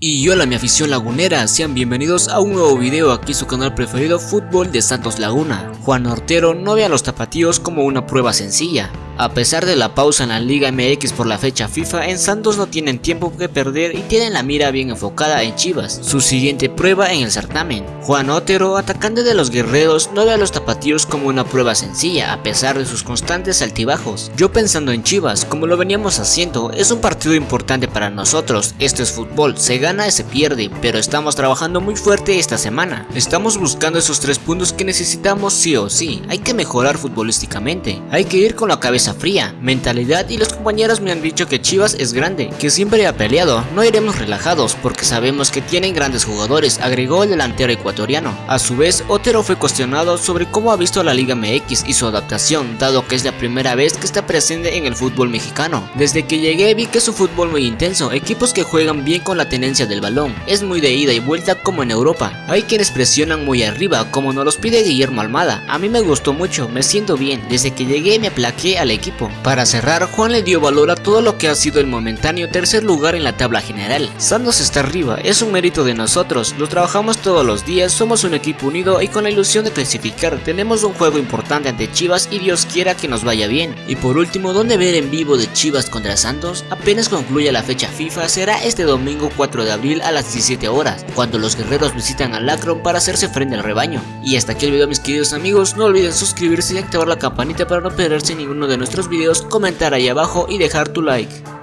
Y hola mi afición lagunera, sean bienvenidos a un nuevo video aquí su canal preferido Fútbol de Santos Laguna. Juan Ortero no ve a los tapatíos como una prueba sencilla, a pesar de la pausa en la Liga MX por la fecha FIFA, en Santos no tienen tiempo que perder y tienen la mira bien enfocada en Chivas, su siguiente prueba en el certamen. Juan Otero, atacante de los guerreros, no ve a los tapatíos como una prueba sencilla, a pesar de sus constantes altibajos. Yo pensando en Chivas, como lo veníamos haciendo, es un partido importante para nosotros, esto es fútbol, se gana y se pierde, pero estamos trabajando muy fuerte esta semana. Estamos buscando esos tres puntos que necesitamos sí o sí, hay que mejorar futbolísticamente, hay que ir con la cabeza fría, mentalidad y los compañeros me han dicho que Chivas es grande, que siempre ha peleado, no iremos relajados porque sabemos que tienen grandes jugadores, agregó el delantero ecuatoriano. A su vez, Otero fue cuestionado sobre cómo ha visto la Liga MX y su adaptación, dado que es la primera vez que está presente en el fútbol mexicano. Desde que llegué vi que es un fútbol muy intenso, equipos que juegan bien con la tenencia del balón, es muy de ida y vuelta como en Europa. Hay quienes presionan muy arriba, como nos los pide Guillermo Almada. A mí me gustó mucho, me siento bien, desde que llegué me aplaqué al equipo. Para cerrar, Juan le dio valor a todo lo que ha sido el momentáneo tercer lugar en la tabla general. Santos está arriba, es un mérito de nosotros, lo trabajamos todos los días, somos un equipo unido y con la ilusión de clasificar, tenemos un juego importante ante Chivas y Dios quiera que nos vaya bien. Y por último, ¿dónde ver en vivo de Chivas contra Santos? Apenas concluya la fecha FIFA, será este domingo 4 de abril a las 17 horas, cuando los guerreros visitan al Lacron para hacerse frente al rebaño. Y hasta aquí el video mis queridos amigos, no olviden suscribirse y activar la campanita para no perderse ninguno nuestros videos, comentar ahí abajo y dejar tu like.